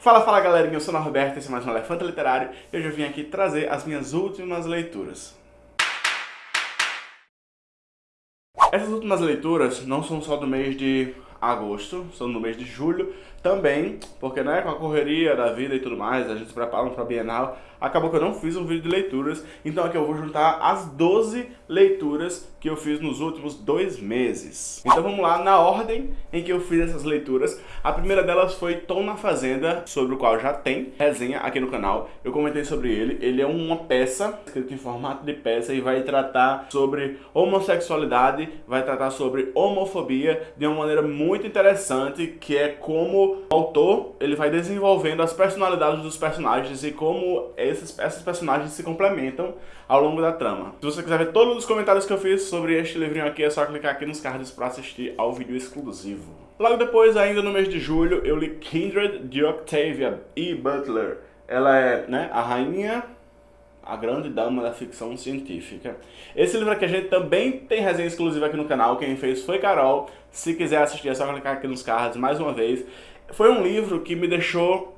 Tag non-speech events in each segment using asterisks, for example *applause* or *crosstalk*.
Fala, fala galerinha, eu sou o Roberto, esse é mais um Elefante Literário e hoje eu vim aqui trazer as minhas últimas leituras. Essas últimas leituras não são só do mês de agosto, são no mês de julho também, porque né, com a correria da vida e tudo mais, a gente se prepara para a Bienal, acabou que eu não fiz um vídeo de leituras, então aqui eu vou juntar as 12 leituras que eu fiz nos últimos dois meses. Então vamos lá, na ordem em que eu fiz essas leituras. A primeira delas foi Tom na Fazenda, sobre o qual já tem resenha aqui no canal. Eu comentei sobre ele. Ele é uma peça, escrito em formato de peça, e vai tratar sobre homossexualidade, vai tratar sobre homofobia de uma maneira muito interessante, que é como o autor ele vai desenvolvendo as personalidades dos personagens e como esses, esses personagens se complementam ao longo da trama. Se você quiser ver todos os comentários que eu fiz sobre este livrinho aqui, é só clicar aqui nos cards para assistir ao vídeo exclusivo. Logo depois, ainda no mês de julho, eu li Kindred de Octavia E. Butler. Ela é né, a rainha a grande dama da ficção científica. Esse livro aqui a gente também tem resenha exclusiva aqui no canal, quem fez foi Carol. Se quiser assistir é só clicar aqui nos cards mais uma vez. Foi um livro que me deixou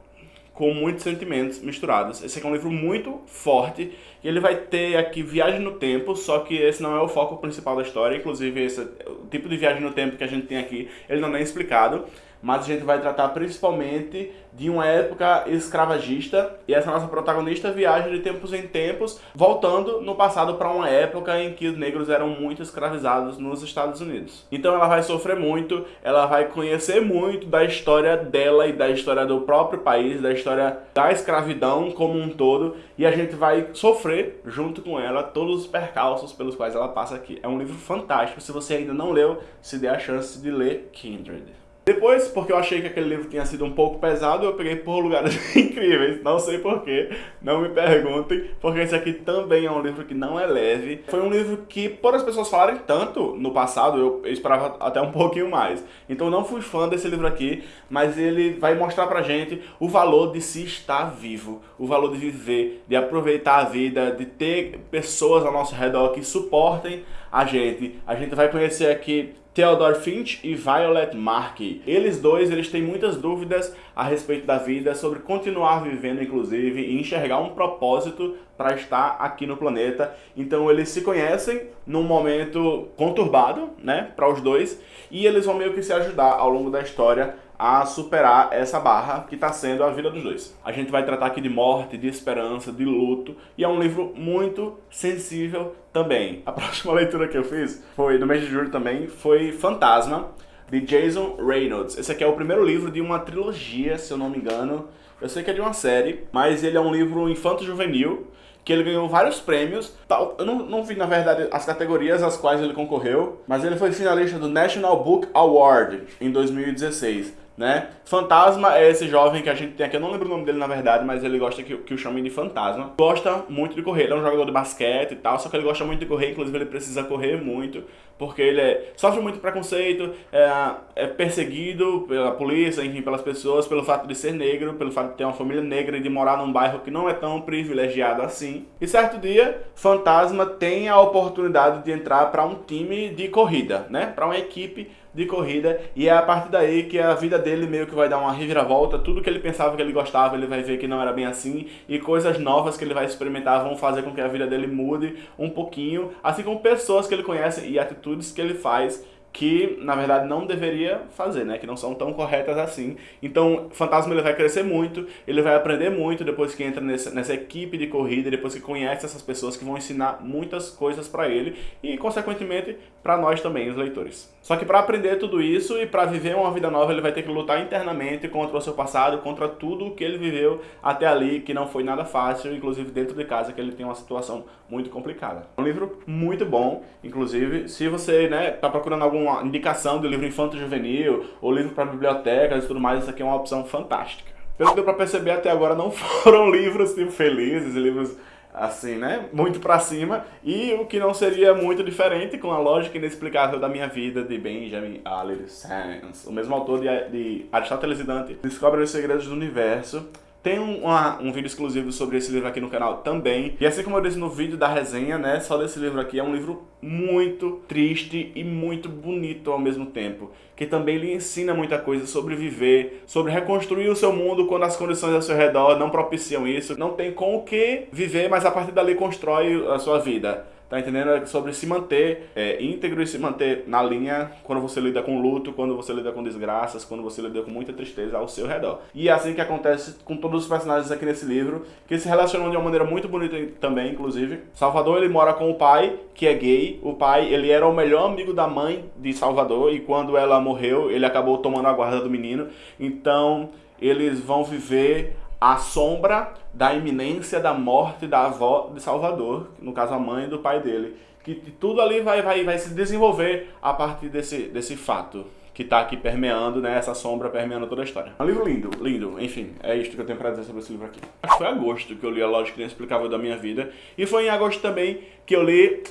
com muitos sentimentos misturados. Esse aqui é um livro muito forte, e ele vai ter aqui viagem no tempo, só que esse não é o foco principal da história, inclusive esse, o tipo de viagem no tempo que a gente tem aqui, ele não é explicado, mas a gente vai tratar principalmente de uma época escravagista e essa nossa protagonista viaja de tempos em tempos, voltando no passado para uma época em que os negros eram muito escravizados nos Estados Unidos. Então ela vai sofrer muito, ela vai conhecer muito da história dela e da história do próprio país, da história da escravidão como um todo, e a gente vai sofrer junto com ela todos os percalços pelos quais ela passa aqui. É um livro fantástico, se você ainda não leu, se dê a chance de ler Kindred. Depois, porque eu achei que aquele livro tinha sido um pouco pesado, eu peguei por lugares *laughs* incríveis. Não sei porquê, não me perguntem, porque esse aqui também é um livro que não é leve. Foi um livro que, por as pessoas falarem tanto no passado, eu esperava até um pouquinho mais. Então não fui fã desse livro aqui, mas ele vai mostrar pra gente o valor de se estar vivo, o valor de viver, de aproveitar a vida, de ter pessoas ao nosso redor que suportem a gente. A gente vai conhecer aqui Theodore Finch e Violet Markey. Eles dois, eles têm muitas dúvidas a respeito da vida, sobre continuar vivendo inclusive e enxergar um propósito para estar aqui no planeta. Então eles se conhecem num momento conturbado, né, para os dois, e eles vão meio que se ajudar ao longo da história a superar essa barra que está sendo a vida dos dois. A gente vai tratar aqui de morte, de esperança, de luto, e é um livro muito sensível também. A *laughs* próxima leitura que eu fiz foi no mês de julho também, foi Fantasma, de Jason Reynolds. Esse aqui é o primeiro livro de uma trilogia, se eu não me engano. Eu sei que é de uma série, mas ele é um livro infanto-juvenil, que ele ganhou vários prêmios. Eu não, não, vi, na verdade, as categorias às quais ele concorreu, mas ele foi finalista do National Book Award em 2016 né? Fantasma é esse jovem que a gente tem aqui, eu não lembro o nome dele na verdade, mas ele gosta que, que o chamem de Fantasma. Gosta muito de correr, ele é um jogador de basquete e tal, só que ele gosta muito de correr, inclusive ele precisa correr muito, porque ele é, sofre muito preconceito, é, é, perseguido pela polícia, enfim, pelas pessoas, pelo fato de ser negro, pelo fato de ter uma família negra e de morar num bairro que não é tão privilegiado assim. E certo dia, Fantasma tem a oportunidade de entrar para um time de corrida, né? Para uma equipe de corrida e é a partir daí que a vida dele meio que vai dar uma reviravolta, tudo que ele pensava que ele gostava ele vai ver que não era bem assim e coisas novas que ele vai experimentar vão fazer com que a vida dele mude um pouquinho, assim como pessoas que ele conhece e atitudes que ele faz que na verdade não deveria fazer, né? Que não são tão corretas assim. Então, Fantasma ele vai crescer muito, ele vai aprender muito depois que entra nessa, nessa equipe de corrida, depois que conhece essas pessoas que vão ensinar muitas coisas para ele e, consequentemente, para nós também, os leitores. Só que para aprender tudo isso e para viver uma vida nova, ele vai ter que lutar internamente contra o seu passado, contra tudo o que ele viveu até ali, que não foi nada fácil, inclusive dentro de casa, que ele tem uma situação muito complicada. É um livro muito bom, inclusive, se você né, tá procurando algum alguma indicação de livro infanto-juvenil ou livro para bibliotecas e tudo mais, isso aqui é uma opção fantástica. Pelo que deu para perceber até agora, não *laughs* foram livros tipo, felizes, livros assim, né, muito para cima, e o que não seria muito diferente com a lógica inexplicável da minha vida de Benjamin Allen Sands, o mesmo autor de, de Aristóteles e Dante, descobre os segredos do universo tem um, uma, um vídeo exclusivo sobre esse livro aqui no canal também. E assim como eu disse no vídeo da resenha, né, só desse livro aqui, é um livro muito triste e muito bonito ao mesmo tempo. Que também lhe ensina muita coisa sobre viver, sobre reconstruir o seu mundo quando as condições ao seu redor não propiciam isso. Não tem com o que viver, mas a partir dali constrói a sua vida. Tá entendendo? É sobre se manter é, íntegro e se manter na linha quando você lida com luto, quando você lida com desgraças, quando você lida com muita tristeza ao seu redor. E é assim que acontece com todos os personagens aqui nesse livro, que se relacionam de uma maneira muito bonita também, inclusive. Salvador, ele mora com o pai, que é gay. O pai, ele era o melhor amigo da mãe de Salvador e quando ela morreu, ele acabou tomando a guarda do menino. Então, eles vão viver a sombra da iminência da morte da avó de Salvador, no caso a mãe do pai dele. Que tudo ali vai, vai, vai se desenvolver a partir desse, desse fato que está aqui permeando, né, essa sombra permeando toda a história. Um livro lindo, lindo, enfim, é isto que eu tenho para dizer sobre esse livro aqui. Acho que foi em agosto que eu li A Lógica Inexplicável da Minha Vida, e foi em agosto também que eu li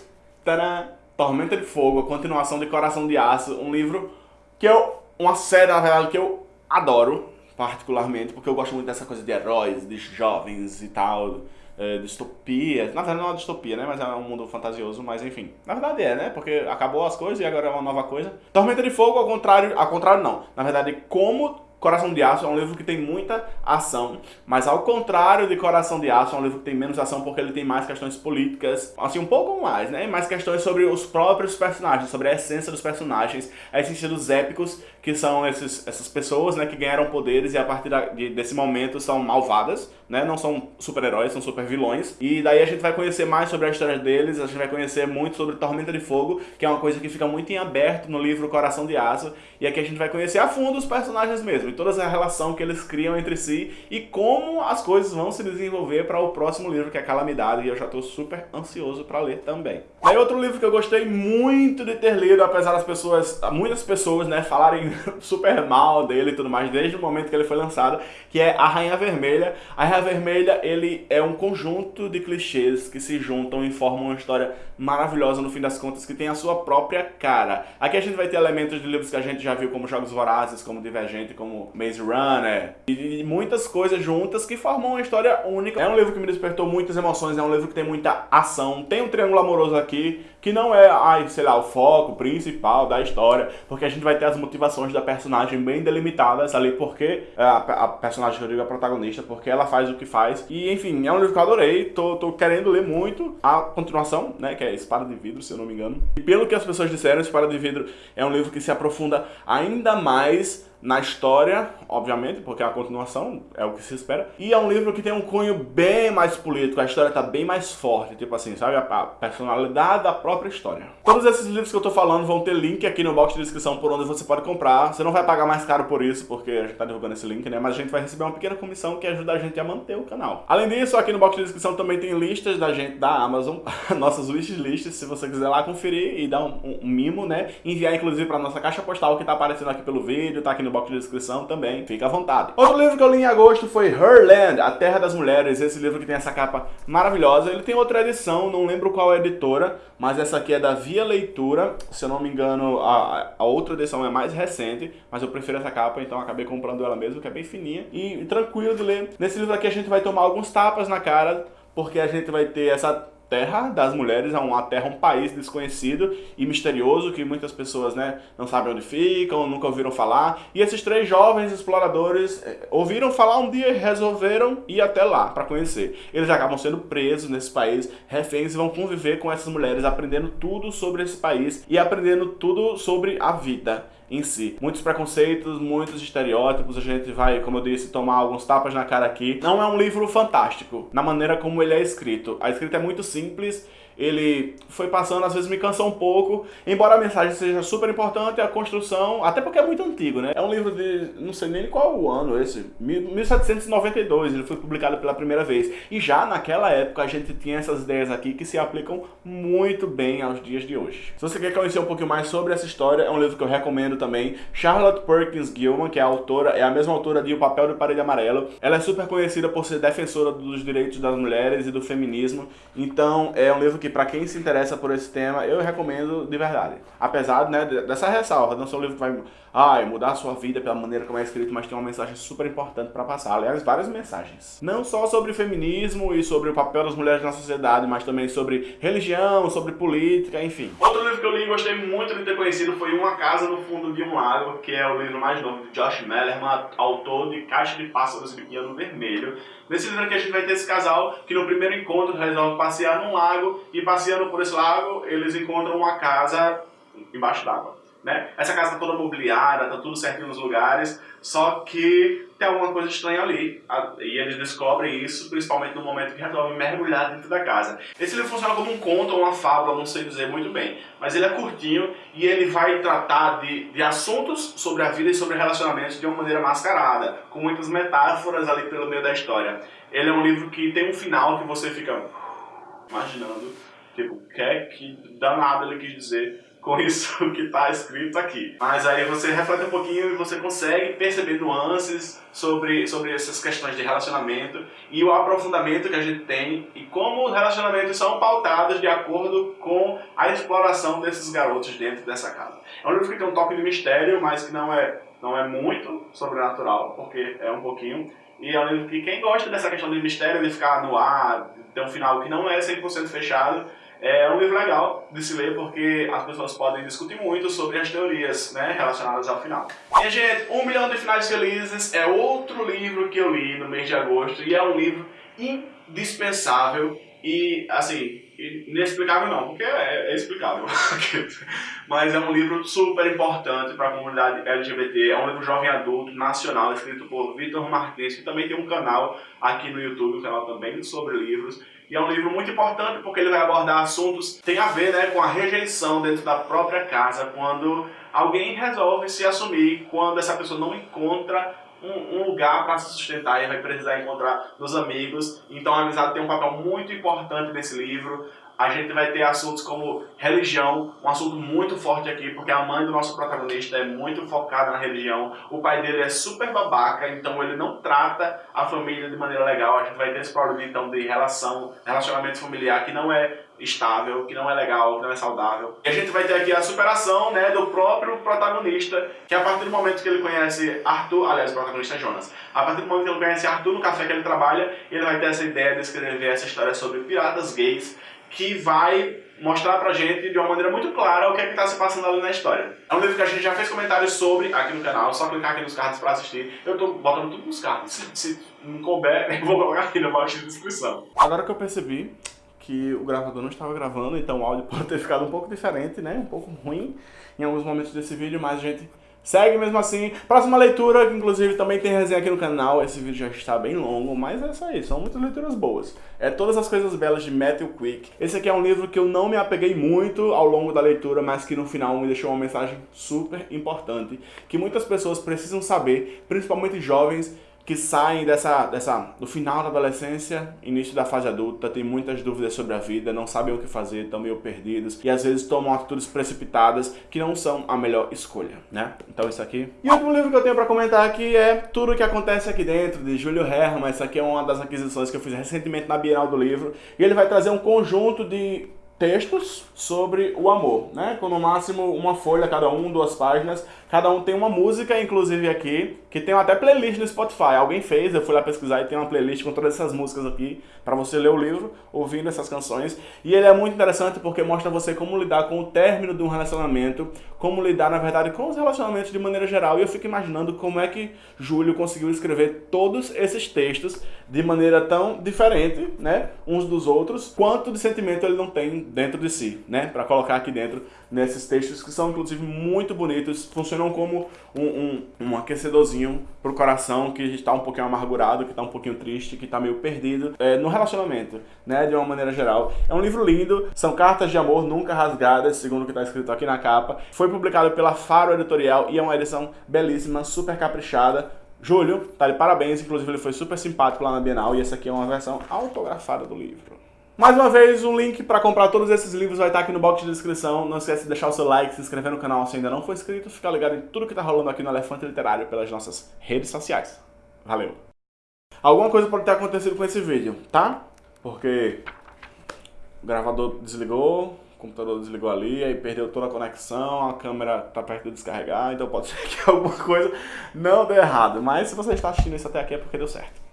tará, Tormenta de Fogo, a continuação de Coração de Aço, um livro que eu, uma série, na verdade, que eu adoro, particularmente, porque eu gosto muito dessa coisa de heróis, de jovens e tal, é, distopia. Na verdade não é uma distopia, né? Mas é um mundo fantasioso, mas enfim. Na verdade é, né? Porque acabou as coisas e agora é uma nova coisa. Tormenta de Fogo, ao contrário, ao contrário não. Na verdade, como Coração de Aço é um livro que tem muita ação, mas ao contrário de Coração de Aço, é um livro que tem menos ação porque ele tem mais questões políticas, assim, um pouco mais, né? Mais questões sobre os próprios personagens, sobre a essência dos personagens, a essência dos épicos, que são esses, essas pessoas, né, que ganharam poderes e a partir da, de, desse momento são malvadas, né? Não são super-heróis, são super-vilões. E daí a gente vai conhecer mais sobre a história deles, a gente vai conhecer muito sobre Tormenta de Fogo, que é uma coisa que fica muito em aberto no livro Coração de Aço, e aqui a gente vai conhecer a fundo os personagens mesmo e toda a relação que eles criam entre si e como as coisas vão se desenvolver para o próximo livro, que é Calamidade, e eu já estou super ansioso para ler também. Aí outro livro que eu gostei muito de ter lido, apesar das pessoas, muitas pessoas, né, falarem *laughs* super mal dele e tudo mais, desde o momento que ele foi lançado, que é A Rainha Vermelha. A Rainha Vermelha, ele é um conjunto de clichês que se juntam e formam uma história maravilhosa no fim das contas, que tem a sua própria cara. Aqui a gente vai ter elementos de livros que a gente já viu, como Jogos Vorazes, como Divergente, como Maze Runner, e muitas coisas juntas que formam uma história única. É um livro que me despertou muitas emoções, é um livro que tem muita ação, tem um triângulo amoroso aqui, que não é, ai, sei lá, o foco principal da história, porque a gente vai ter as motivações da personagem bem delimitadas ali, porque é, a, a personagem que eu digo é a protagonista, porque ela faz o que faz. E, enfim, é um livro que eu adorei, tô, tô querendo ler muito a continuação, né, que é Espada de Vidro, se eu não me engano. E pelo que as pessoas disseram, Espada de Vidro é um livro que se aprofunda ainda mais na história, obviamente, porque é a continuação, é o que se espera. E é um livro que tem um cunho bem mais político, a história tá bem mais forte, tipo assim, sabe? A, personalidade da própria história. Todos esses livros que eu tô falando vão ter link aqui no box de descrição por onde você pode comprar. Você não vai pagar mais caro por isso, porque a gente tá divulgando esse link, né? Mas a gente vai receber uma pequena comissão que ajuda a gente a manter o canal. Além disso, aqui no box de descrição também tem listas da gente, da Amazon, *laughs* nossas wishlist, se você quiser lá conferir e dar um, um, um mimo, né? Enviar inclusive pra nossa caixa postal que tá aparecendo aqui pelo vídeo, tá aqui no no box de descrição também, fica à vontade. Outro livro que eu li em agosto foi Herland, A Terra das Mulheres, esse livro que tem essa capa maravilhosa. Ele tem outra edição, não lembro qual é a editora, mas essa aqui é da Via Leitura, se eu não me engano a, a outra edição é mais recente, mas eu prefiro essa capa, então acabei comprando ela mesmo, que é bem fininha e tranquilo de ler. Nesse livro aqui a gente vai tomar alguns tapas na cara, porque a gente vai ter essa terra das mulheres, é uma terra, um país desconhecido e misterioso que muitas pessoas né, não sabem onde ficam, nunca ouviram falar. E esses três jovens exploradores eh, ouviram falar um dia e resolveram ir até lá para conhecer. Eles acabam sendo presos nesse país, reféns e vão conviver com essas mulheres, aprendendo tudo sobre esse país e aprendendo tudo sobre a vida em si. Muitos preconceitos, muitos estereótipos, a gente vai, como eu disse, tomar alguns tapas na cara aqui. Não é um livro fantástico, na maneira como ele é escrito. A escrita é muito simples, ele foi passando, às vezes me cansou um pouco, embora a mensagem seja super importante, a construção, até porque é muito antigo, né? É um livro de, não sei nem qual o ano esse, 1792, ele foi publicado pela primeira vez. E já naquela época a gente tinha essas ideias aqui que se aplicam muito bem aos dias de hoje. Se você quer conhecer um pouquinho mais sobre essa história, é um livro que eu recomendo também. Charlotte Perkins Gilman, que é a autora, é a mesma autora de O Papel do Parede Amarelo. Ela é super conhecida por ser defensora dos direitos das mulheres e do feminismo, então é um livro que que para quem se interessa por esse tema, eu recomendo de verdade. Apesar né, dessa ressalva, não sou um livro que vai ai, mudar a sua vida pela maneira como é escrito, mas tem uma mensagem super importante para passar. Aliás, várias mensagens. Não só sobre feminismo e sobre o papel das mulheres na sociedade, mas também sobre religião, sobre política, enfim. Outro livro que eu li e gostei muito de ter conhecido foi Uma Casa no Fundo de um Lago, que é o livro mais novo de Josh Mellerman, autor de Caixa de Pássaros e Piano Vermelho. Nesse livro aqui a gente vai ter esse casal que no primeiro encontro resolve passear num lago e passeando por esse lago eles encontram uma casa embaixo d'água. Né? Essa casa está toda mobiliada, está tudo certinho nos lugares, só que tem alguma coisa estranha ali. E eles descobrem isso, principalmente no momento que resolvem mergulhar dentro da casa. Esse livro funciona como um conto ou uma fábula, não sei dizer muito bem. Mas ele é curtinho e ele vai tratar de, de assuntos sobre a vida e sobre relacionamentos de uma maneira mascarada, com muitas metáforas ali pelo meio da história. Ele é um livro que tem um final que você fica imaginando, tipo, o que é que danado ele quis dizer com isso *laughs* que está escrito aqui. Mas aí você reflete um pouquinho e você consegue perceber nuances sobre, sobre essas questões de relacionamento e o aprofundamento que a gente tem e como os relacionamentos são pautados de acordo com a exploração desses garotos dentro dessa casa. É um livro que tem um toque de mistério, mas que não é, não é muito sobrenatural, porque é um pouquinho. E é um livro que quem gosta dessa questão de mistério, de ficar no ar, de ter um final que não é 100% fechado, é um livro legal de se ler porque as pessoas podem discutir muito sobre as teorias né, relacionadas ao final. E, gente, Um Milhão de Finais Felizes é outro livro que eu li no mês de agosto e é um livro indispensável e, assim, inexplicável não, porque é, é explicável. *laughs* Mas é um livro super importante para a comunidade LGBT. É um livro jovem adulto, nacional, escrito por Vitor Martins, que também tem um canal aqui no YouTube, um canal também sobre livros. E é um livro muito importante porque ele vai abordar assuntos que tem a ver né, com a rejeição dentro da própria casa, quando alguém resolve se assumir, quando essa pessoa não encontra um, um lugar para se sustentar e vai precisar encontrar nos amigos. Então a amizade tem um papel muito importante nesse livro a gente vai ter assuntos como religião, um assunto muito forte aqui, porque a mãe do nosso protagonista é muito focada na religião, o pai dele é super babaca, então ele não trata a família de maneira legal, a gente vai ter esse problema então de relação, relacionamento familiar que não é estável, que não é legal, que não é saudável. E a gente vai ter aqui a superação né, do próprio protagonista, que a partir do momento que ele conhece Arthur, aliás, o protagonista é Jonas, a partir do momento que ele conhece Arthur no café que ele trabalha, ele vai ter essa ideia de escrever essa história sobre piratas gays, que vai mostrar pra gente de uma maneira muito clara o que é que tá se passando ali na história. É um livro que a gente já fez comentários sobre aqui no canal, só clicar aqui nos cards pra assistir. Eu tô botando tudo nos cards, se, não couber, *laughs* eu vou colocar aqui na box de descrição. Agora que eu percebi que o gravador não estava gravando, então o áudio *laughs* pode ter ficado um pouco diferente, né? Um pouco ruim em alguns momentos desse vídeo, mas gente Segue mesmo assim. Próxima leitura, que inclusive também tem resenha aqui no canal. Esse vídeo já está bem longo, mas é isso aí. São muitas leituras boas. É Todas as Coisas Belas de Matthew Quick. Esse aqui é um livro que eu não me apeguei muito ao longo da leitura, mas que no final me deixou uma mensagem super importante. Que muitas pessoas precisam saber, principalmente jovens, que saem dessa, dessa, do final da adolescência, início da fase adulta, tem muitas dúvidas sobre a vida, não sabem o que fazer, estão meio perdidos e às vezes tomam atitudes precipitadas que não são a melhor escolha, né? Então isso aqui. E o último livro que eu tenho para comentar aqui é Tudo o que Acontece Aqui Dentro, de Júlio Herman. Essa aqui é uma das aquisições que eu fiz recentemente na Bienal do Livro e ele vai trazer um conjunto de textos sobre o amor, né? Com no máximo uma folha cada um, duas páginas, Cada um tem uma música, inclusive aqui, que tem até playlist no Spotify. Alguém fez, eu fui lá pesquisar e tem uma playlist com todas essas músicas aqui, para você ler o livro, ouvindo essas canções. E ele é muito interessante porque mostra você como lidar com o término de um relacionamento, como lidar, na verdade, com os relacionamentos de maneira geral. E eu fico imaginando como é que Júlio conseguiu escrever todos esses textos de maneira tão diferente, né, uns dos outros, quanto de sentimento ele não tem dentro de si, né, para colocar aqui dentro nesses textos que são, inclusive, muito bonitos, funcionam como um, um, um aquecedorzinho pro coração que está um pouquinho amargurado, que está um pouquinho triste, que está meio perdido é, no relacionamento, né, de uma maneira geral. É um livro lindo, são cartas de amor nunca rasgadas, segundo o que está escrito aqui na capa. Foi publicado pela Faro Editorial e é uma edição belíssima, super caprichada. Júlio, tá de parabéns, inclusive ele foi super simpático lá na Bienal e essa aqui é uma versão autografada do livro. Mais uma vez, o link para comprar todos esses livros vai estar aqui no box de descrição. Não esquece de deixar o seu like, se inscrever no canal se ainda não for inscrito, ficar ligado em tudo que está rolando aqui no Elefante Literário pelas nossas redes sociais. Valeu! Alguma coisa pode ter acontecido com esse vídeo, tá? Porque o gravador desligou, o computador desligou ali, aí perdeu toda a conexão, a câmera tá perto de descarregar, então pode ser *laughs* que alguma coisa não dê errado. Mas se você está assistindo isso até aqui é porque deu certo.